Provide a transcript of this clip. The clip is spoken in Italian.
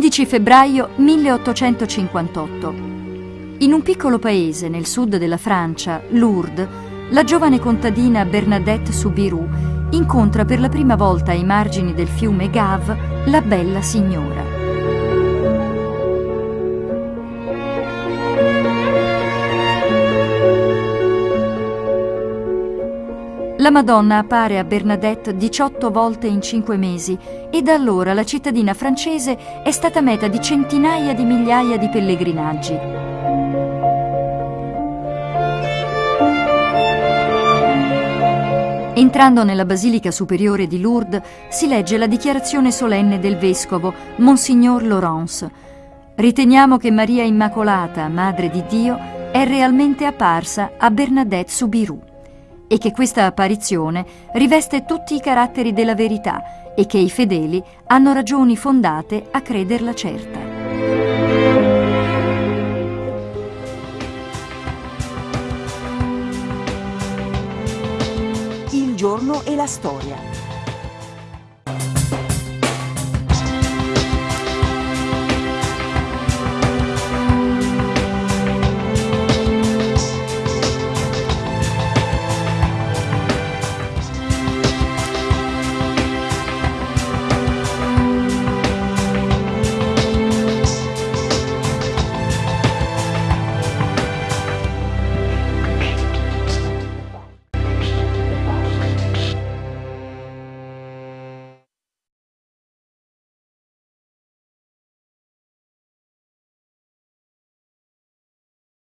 11 febbraio 1858. In un piccolo paese nel sud della Francia, Lourdes, la giovane contadina Bernadette Soubirou incontra per la prima volta ai margini del fiume Gave la bella signora. La Madonna appare a Bernadette 18 volte in 5 mesi e da allora la cittadina francese è stata meta di centinaia di migliaia di pellegrinaggi. Entrando nella Basilica Superiore di Lourdes si legge la dichiarazione solenne del vescovo, Monsignor Laurence. Riteniamo che Maria Immacolata, Madre di Dio, è realmente apparsa a Bernadette Soubirous e che questa apparizione riveste tutti i caratteri della verità e che i fedeli hanno ragioni fondate a crederla certa. Il giorno e la storia